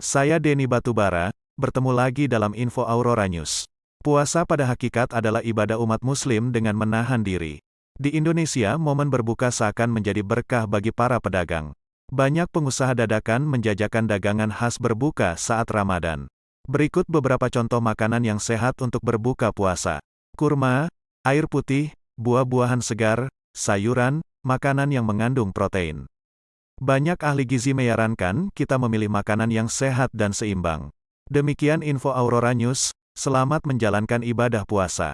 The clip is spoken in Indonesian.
Saya Denny Batubara, bertemu lagi dalam Info Aurora News. Puasa pada hakikat adalah ibadah umat muslim dengan menahan diri. Di Indonesia, momen berbuka seakan menjadi berkah bagi para pedagang. Banyak pengusaha dadakan menjajakan dagangan khas berbuka saat Ramadan. Berikut beberapa contoh makanan yang sehat untuk berbuka puasa. Kurma, air putih, buah-buahan segar, sayuran, makanan yang mengandung protein. Banyak ahli gizi menyarankan kita memilih makanan yang sehat dan seimbang. Demikian info Aurora News, selamat menjalankan ibadah puasa.